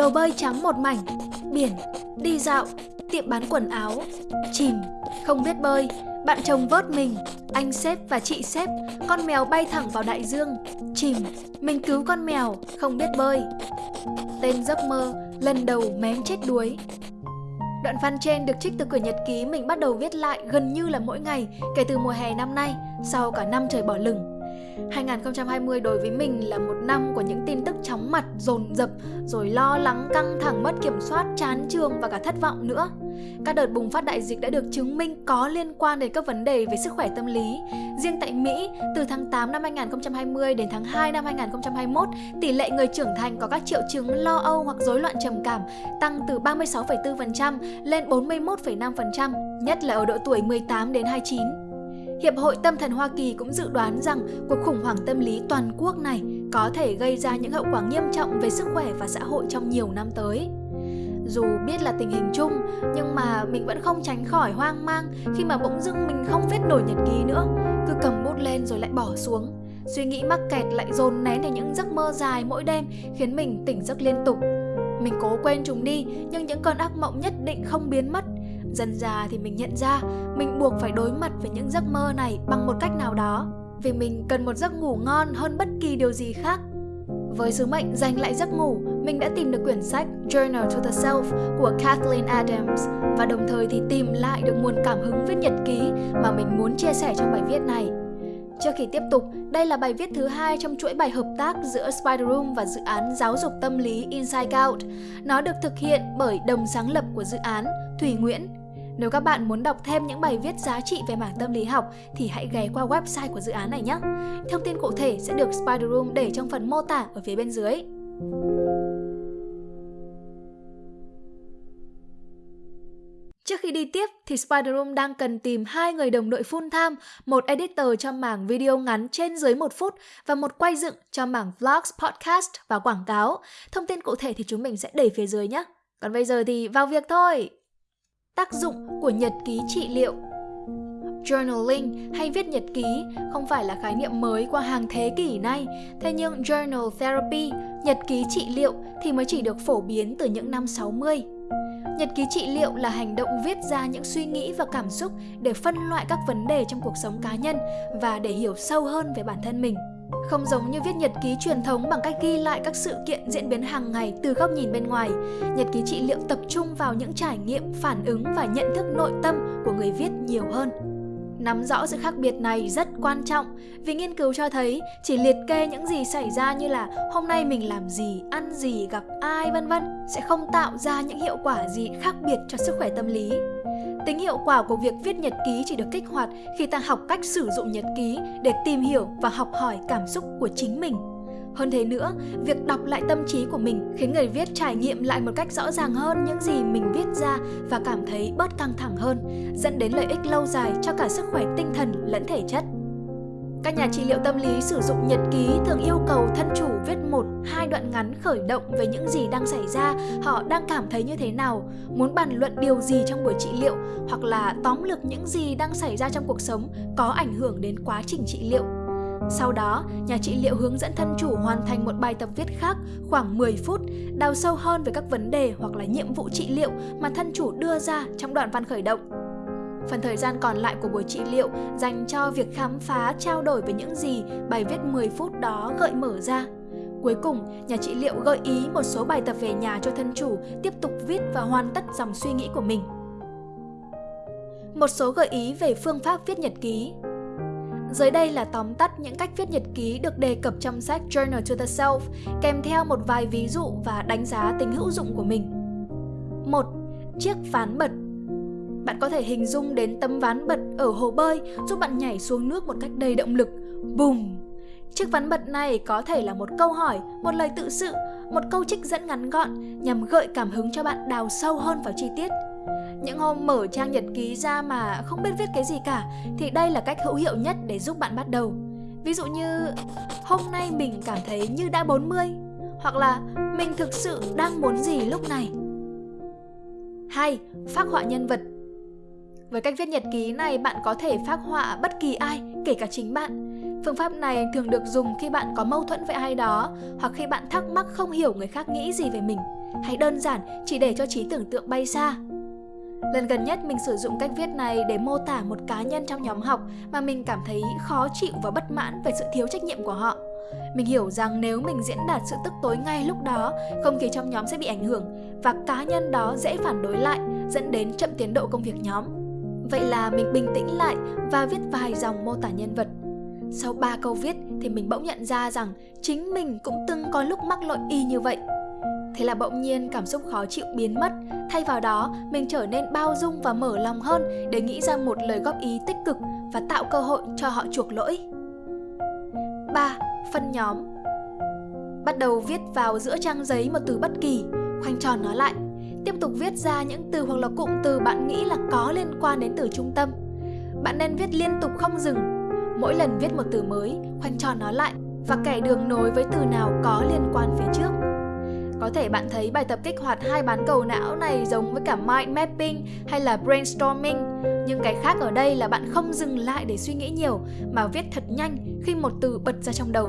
đồ bơi trắng một mảnh, biển, đi dạo, tiệm bán quần áo, chìm, không biết bơi, bạn chồng vớt mình, anh sếp và chị sếp, con mèo bay thẳng vào đại dương, chìm, mình cứu con mèo, không biết bơi. Tên giấc mơ, lần đầu mém chết đuối. Đoạn văn trên được trích từ quyển nhật ký mình bắt đầu viết lại gần như là mỗi ngày kể từ mùa hè năm nay, sau cả năm trời bỏ lửng. 2020 đối với mình là một năm của những tin tức chóng mặt, dồn dập, rồi lo lắng, căng thẳng, mất kiểm soát, chán trường và cả thất vọng nữa. Các đợt bùng phát đại dịch đã được chứng minh có liên quan đến các vấn đề về sức khỏe tâm lý. Riêng tại Mỹ, từ tháng 8 năm 2020 đến tháng 2 năm 2021, tỷ lệ người trưởng thành có các triệu chứng lo âu hoặc rối loạn trầm cảm tăng từ 36,4% lên 41,5%, nhất là ở độ tuổi 18 đến 29. Hiệp hội Tâm thần Hoa Kỳ cũng dự đoán rằng cuộc khủng hoảng tâm lý toàn quốc này có thể gây ra những hậu quả nghiêm trọng về sức khỏe và xã hội trong nhiều năm tới. Dù biết là tình hình chung, nhưng mà mình vẫn không tránh khỏi hoang mang khi mà bỗng dưng mình không viết nổi nhật ký nữa, cứ cầm bút lên rồi lại bỏ xuống. Suy nghĩ mắc kẹt lại dồn nén thành những giấc mơ dài mỗi đêm khiến mình tỉnh giấc liên tục. Mình cố quên chúng đi, nhưng những cơn ác mộng nhất định không biến mất Dần già thì mình nhận ra mình buộc phải đối mặt với những giấc mơ này bằng một cách nào đó vì mình cần một giấc ngủ ngon hơn bất kỳ điều gì khác. Với sứ mệnh giành lại giấc ngủ, mình đã tìm được quyển sách Journal to the Self của Kathleen Adams và đồng thời thì tìm lại được nguồn cảm hứng viết nhật ký mà mình muốn chia sẻ trong bài viết này. Trước khi tiếp tục, đây là bài viết thứ hai trong chuỗi bài hợp tác giữa Spider Room và dự án giáo dục tâm lý Inside Out. Nó được thực hiện bởi đồng sáng lập của dự án Thủy Nguyễn nếu các bạn muốn đọc thêm những bài viết giá trị về mảng tâm lý học thì hãy ghé qua website của dự án này nhé. Thông tin cụ thể sẽ được Spider Room để trong phần mô tả ở phía bên dưới. Trước khi đi tiếp thì Spider Room đang cần tìm hai người đồng đội full time, một editor cho mảng video ngắn trên dưới một phút và một quay dựng cho mảng vlogs, podcast và quảng cáo. Thông tin cụ thể thì chúng mình sẽ để phía dưới nhé. Còn bây giờ thì vào việc thôi! Tác dụng của nhật ký trị liệu Journaling hay viết nhật ký không phải là khái niệm mới qua hàng thế kỷ nay, thế nhưng journal therapy, nhật ký trị liệu thì mới chỉ được phổ biến từ những năm 60. Nhật ký trị liệu là hành động viết ra những suy nghĩ và cảm xúc để phân loại các vấn đề trong cuộc sống cá nhân và để hiểu sâu hơn về bản thân mình. Không giống như viết nhật ký truyền thống bằng cách ghi lại các sự kiện diễn biến hàng ngày từ góc nhìn bên ngoài, nhật ký trị liệu tập trung vào những trải nghiệm, phản ứng và nhận thức nội tâm của người viết nhiều hơn. Nắm rõ sự khác biệt này rất quan trọng vì nghiên cứu cho thấy chỉ liệt kê những gì xảy ra như là hôm nay mình làm gì, ăn gì, gặp ai vân vân sẽ không tạo ra những hiệu quả gì khác biệt cho sức khỏe tâm lý. Tính hiệu quả của việc viết nhật ký chỉ được kích hoạt khi ta học cách sử dụng nhật ký để tìm hiểu và học hỏi cảm xúc của chính mình. Hơn thế nữa, việc đọc lại tâm trí của mình khiến người viết trải nghiệm lại một cách rõ ràng hơn những gì mình viết ra và cảm thấy bớt căng thẳng hơn, dẫn đến lợi ích lâu dài cho cả sức khỏe tinh thần lẫn thể chất. Các nhà trị liệu tâm lý sử dụng nhật ký thường yêu cầu thân chủ viết một, hai đoạn ngắn khởi động về những gì đang xảy ra, họ đang cảm thấy như thế nào, muốn bàn luận điều gì trong buổi trị liệu hoặc là tóm lược những gì đang xảy ra trong cuộc sống có ảnh hưởng đến quá trình trị liệu. Sau đó, nhà trị liệu hướng dẫn thân chủ hoàn thành một bài tập viết khác khoảng 10 phút, đào sâu hơn về các vấn đề hoặc là nhiệm vụ trị liệu mà thân chủ đưa ra trong đoạn văn khởi động. Phần thời gian còn lại của buổi trị liệu dành cho việc khám phá, trao đổi về những gì bài viết 10 phút đó gợi mở ra. Cuối cùng, nhà trị liệu gợi ý một số bài tập về nhà cho thân chủ tiếp tục viết và hoàn tất dòng suy nghĩ của mình. Một số gợi ý về phương pháp viết nhật ký dưới đây là tóm tắt những cách viết nhật ký được đề cập trong sách Journal to the Self, kèm theo một vài ví dụ và đánh giá tính hữu dụng của mình. 1. Chiếc ván bật bạn có thể hình dung đến tấm ván bật ở hồ bơi giúp bạn nhảy xuống nước một cách đầy động lực. Bùm! Chiếc ván bật này có thể là một câu hỏi, một lời tự sự, một câu trích dẫn ngắn gọn nhằm gợi cảm hứng cho bạn đào sâu hơn vào chi tiết. Những hôm mở trang nhật ký ra mà không biết viết cái gì cả thì đây là cách hữu hiệu nhất để giúp bạn bắt đầu. Ví dụ như hôm nay mình cảm thấy như đã 40 hoặc là mình thực sự đang muốn gì lúc này. 2. Phác họa nhân vật với cách viết nhật ký này, bạn có thể phác họa bất kỳ ai, kể cả chính bạn. Phương pháp này thường được dùng khi bạn có mâu thuẫn với ai đó hoặc khi bạn thắc mắc không hiểu người khác nghĩ gì về mình. hãy đơn giản chỉ để cho trí tưởng tượng bay xa. Lần gần nhất mình sử dụng cách viết này để mô tả một cá nhân trong nhóm học mà mình cảm thấy khó chịu và bất mãn về sự thiếu trách nhiệm của họ. Mình hiểu rằng nếu mình diễn đạt sự tức tối ngay lúc đó, không khí trong nhóm sẽ bị ảnh hưởng và cá nhân đó dễ phản đối lại, dẫn đến chậm tiến độ công việc nhóm. Vậy là mình bình tĩnh lại và viết vài dòng mô tả nhân vật. Sau 3 câu viết thì mình bỗng nhận ra rằng chính mình cũng từng có lúc mắc lỗi y như vậy. Thế là bỗng nhiên cảm xúc khó chịu biến mất, thay vào đó mình trở nên bao dung và mở lòng hơn để nghĩ ra một lời góp ý tích cực và tạo cơ hội cho họ chuộc lỗi. 3. Phân nhóm Bắt đầu viết vào giữa trang giấy một từ bất kỳ, khoanh tròn nó lại. Tiếp tục viết ra những từ hoặc là cụm từ bạn nghĩ là có liên quan đến từ trung tâm. Bạn nên viết liên tục không dừng. Mỗi lần viết một từ mới, khoanh tròn nó lại và kẻ đường nối với từ nào có liên quan phía trước. Có thể bạn thấy bài tập kích hoạt hai bán cầu não này giống với cả mind mapping hay là brainstorming, nhưng cái khác ở đây là bạn không dừng lại để suy nghĩ nhiều mà viết thật nhanh khi một từ bật ra trong đầu.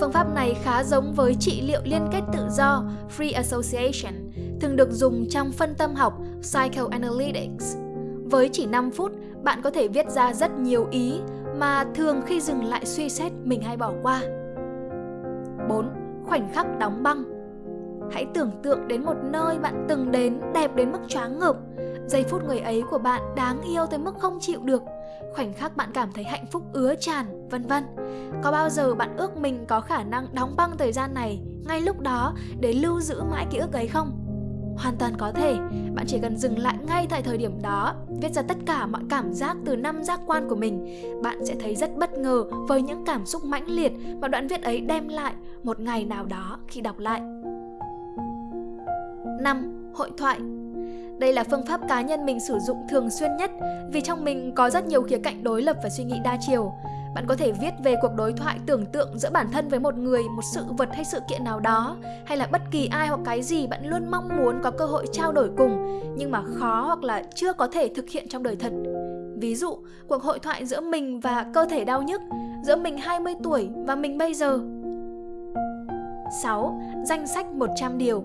Phương pháp này khá giống với trị liệu liên kết tự do free association, thường được dùng trong phân tâm học psychoanalytics. Với chỉ 5 phút, bạn có thể viết ra rất nhiều ý mà thường khi dừng lại suy xét mình hay bỏ qua. 4. Khoảnh khắc đóng băng Hãy tưởng tượng đến một nơi bạn từng đến đẹp đến mức choáng ngợp. Giây phút người ấy của bạn đáng yêu tới mức không chịu được. Khoảnh khắc bạn cảm thấy hạnh phúc ứa tràn, vân vân. Có bao giờ bạn ước mình có khả năng đóng băng thời gian này ngay lúc đó để lưu giữ mãi ký ức ấy không? Hoàn toàn có thể, bạn chỉ cần dừng lại ngay tại thời điểm đó, viết ra tất cả mọi cảm giác từ năm giác quan của mình. Bạn sẽ thấy rất bất ngờ với những cảm xúc mãnh liệt mà đoạn viết ấy đem lại một ngày nào đó khi đọc lại. 5. Hội thoại đây là phương pháp cá nhân mình sử dụng thường xuyên nhất vì trong mình có rất nhiều khía cạnh đối lập và suy nghĩ đa chiều. Bạn có thể viết về cuộc đối thoại tưởng tượng giữa bản thân với một người, một sự vật hay sự kiện nào đó, hay là bất kỳ ai hoặc cái gì bạn luôn mong muốn có cơ hội trao đổi cùng, nhưng mà khó hoặc là chưa có thể thực hiện trong đời thật. Ví dụ, cuộc hội thoại giữa mình và cơ thể đau nhức, giữa mình 20 tuổi và mình bây giờ. 6. Danh sách 100 điều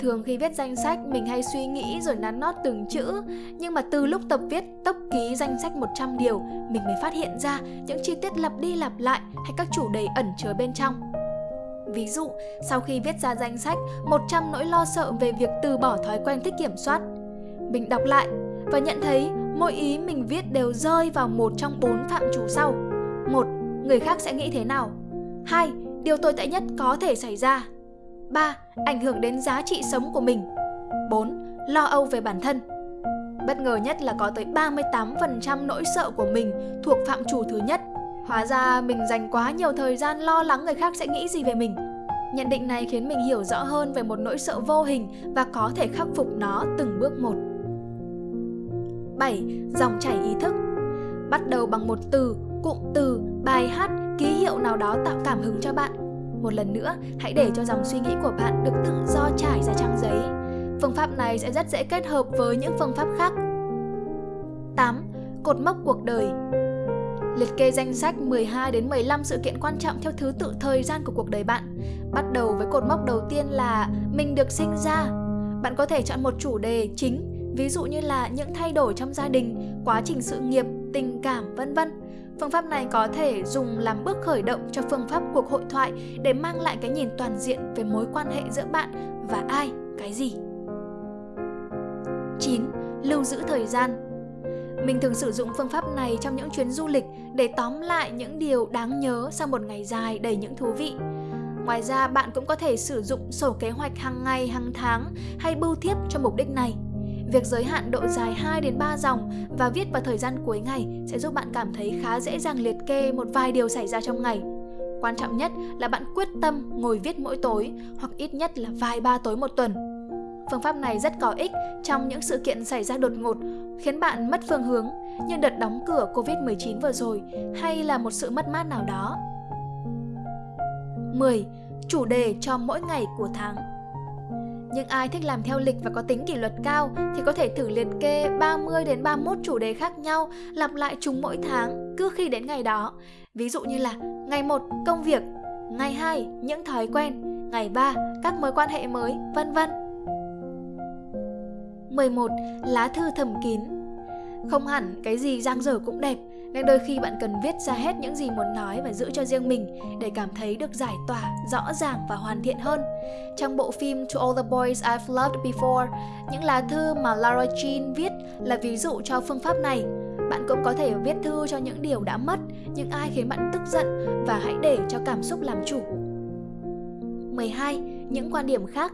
Thường khi viết danh sách mình hay suy nghĩ rồi nắn nót từng chữ Nhưng mà từ lúc tập viết tốc ký danh sách 100 điều Mình mới phát hiện ra những chi tiết lặp đi lặp lại hay các chủ đề ẩn chứa bên trong Ví dụ, sau khi viết ra danh sách 100 nỗi lo sợ về việc từ bỏ thói quen thích kiểm soát Mình đọc lại và nhận thấy mỗi ý mình viết đều rơi vào một trong bốn phạm trù sau một Người khác sẽ nghĩ thế nào? 2. Điều tồi tệ nhất có thể xảy ra 3. Ảnh hưởng đến giá trị sống của mình 4. Lo âu về bản thân Bất ngờ nhất là có tới 38% nỗi sợ của mình thuộc phạm trù thứ nhất Hóa ra mình dành quá nhiều thời gian lo lắng người khác sẽ nghĩ gì về mình Nhận định này khiến mình hiểu rõ hơn về một nỗi sợ vô hình và có thể khắc phục nó từng bước một 7. Dòng chảy ý thức Bắt đầu bằng một từ, cụm từ, bài hát, ký hiệu nào đó tạo cảm hứng cho bạn một lần nữa, hãy để cho dòng suy nghĩ của bạn được tự do trải ra trang giấy. Phương pháp này sẽ rất dễ kết hợp với những phương pháp khác. 8. Cột mốc cuộc đời Liệt kê danh sách 12 đến 15 sự kiện quan trọng theo thứ tự thời gian của cuộc đời bạn. Bắt đầu với cột mốc đầu tiên là mình được sinh ra. Bạn có thể chọn một chủ đề chính, ví dụ như là những thay đổi trong gia đình, quá trình sự nghiệp, tình cảm, vân vân Phương pháp này có thể dùng làm bước khởi động cho phương pháp cuộc hội thoại để mang lại cái nhìn toàn diện về mối quan hệ giữa bạn và ai, cái gì. 9. Lưu giữ thời gian mình thường sử dụng phương pháp này trong những chuyến du lịch để tóm lại những điều đáng nhớ sau một ngày dài đầy những thú vị. Ngoài ra, bạn cũng có thể sử dụng sổ kế hoạch hàng ngày, hàng tháng hay bưu thiếp cho mục đích này. Việc giới hạn độ dài 2 đến 3 dòng và viết vào thời gian cuối ngày sẽ giúp bạn cảm thấy khá dễ dàng liệt kê một vài điều xảy ra trong ngày. Quan trọng nhất là bạn quyết tâm ngồi viết mỗi tối hoặc ít nhất là vài ba tối một tuần. Phương pháp này rất có ích trong những sự kiện xảy ra đột ngột, khiến bạn mất phương hướng như đợt đóng cửa Covid-19 vừa rồi hay là một sự mất mát nào đó. 10. Chủ đề cho mỗi ngày của tháng nhưng ai thích làm theo lịch và có tính kỷ luật cao thì có thể thử liệt kê 30 đến 31 chủ đề khác nhau, lặp lại chúng mỗi tháng cứ khi đến ngày đó. Ví dụ như là ngày 1 công việc, ngày 2 những thói quen, ngày 3 các mối quan hệ mới, vân vân. 11. Lá thư thầm kín Không hẳn cái gì giang dở cũng đẹp nên đôi khi bạn cần viết ra hết những gì muốn nói và giữ cho riêng mình để cảm thấy được giải tỏa, rõ ràng và hoàn thiện hơn. Trong bộ phim To All the Boys I've Loved Before, những lá thư mà Lara Jean viết là ví dụ cho phương pháp này. Bạn cũng có thể viết thư cho những điều đã mất, những ai khiến bạn tức giận và hãy để cho cảm xúc làm chủ. 12. Những quan điểm khác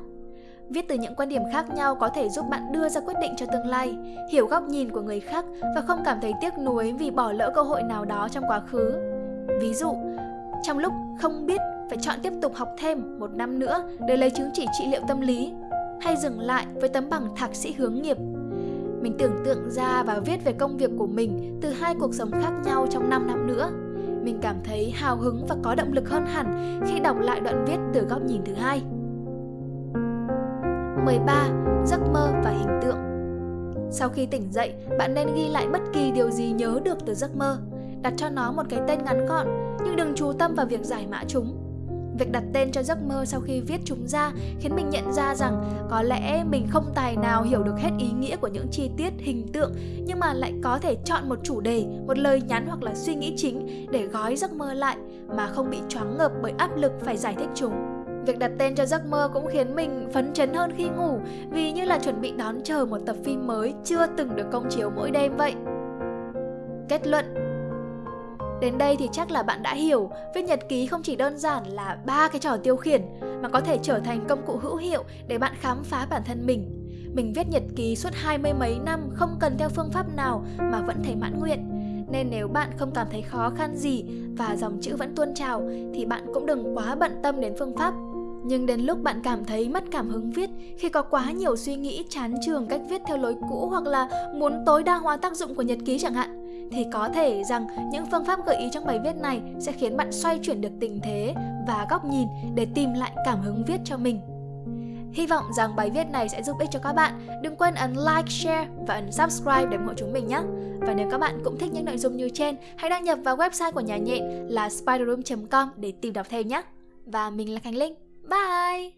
Viết từ những quan điểm khác nhau có thể giúp bạn đưa ra quyết định cho tương lai, hiểu góc nhìn của người khác và không cảm thấy tiếc nuối vì bỏ lỡ cơ hội nào đó trong quá khứ. Ví dụ, trong lúc không biết phải chọn tiếp tục học thêm một năm nữa để lấy chứng chỉ trị liệu tâm lý, hay dừng lại với tấm bằng thạc sĩ hướng nghiệp. Mình tưởng tượng ra và viết về công việc của mình từ hai cuộc sống khác nhau trong 5 năm nữa. Mình cảm thấy hào hứng và có động lực hơn hẳn khi đọc lại đoạn viết từ góc nhìn thứ hai. 13. Giấc mơ và hình tượng Sau khi tỉnh dậy, bạn nên ghi lại bất kỳ điều gì nhớ được từ giấc mơ. Đặt cho nó một cái tên ngắn gọn, nhưng đừng chú tâm vào việc giải mã chúng. Việc đặt tên cho giấc mơ sau khi viết chúng ra khiến mình nhận ra rằng có lẽ mình không tài nào hiểu được hết ý nghĩa của những chi tiết, hình tượng nhưng mà lại có thể chọn một chủ đề, một lời nhắn hoặc là suy nghĩ chính để gói giấc mơ lại mà không bị choáng ngợp bởi áp lực phải giải thích chúng. Việc đặt tên cho giấc mơ cũng khiến mình phấn chấn hơn khi ngủ vì như là chuẩn bị đón chờ một tập phim mới chưa từng được công chiếu mỗi đêm vậy. Kết luận Đến đây thì chắc là bạn đã hiểu, viết nhật ký không chỉ đơn giản là ba cái trò tiêu khiển, mà có thể trở thành công cụ hữu hiệu để bạn khám phá bản thân mình. Mình viết nhật ký suốt hai mươi mấy năm không cần theo phương pháp nào mà vẫn thấy mãn nguyện. Nên nếu bạn không cảm thấy khó khăn gì và dòng chữ vẫn tuôn trào, thì bạn cũng đừng quá bận tâm đến phương pháp nhưng đến lúc bạn cảm thấy mất cảm hứng viết khi có quá nhiều suy nghĩ chán trường cách viết theo lối cũ hoặc là muốn tối đa hóa tác dụng của nhật ký chẳng hạn thì có thể rằng những phương pháp gợi ý trong bài viết này sẽ khiến bạn xoay chuyển được tình thế và góc nhìn để tìm lại cảm hứng viết cho mình. Hy vọng rằng bài viết này sẽ giúp ích cho các bạn. Đừng quên ấn like, share và ấn subscribe để ủng hộ chúng mình nhé. Và nếu các bạn cũng thích những nội dung như trên, hãy đăng nhập vào website của nhà nhện là spiderroom.com để tìm đọc thêm nhé. Và mình là Khánh Linh. Bye!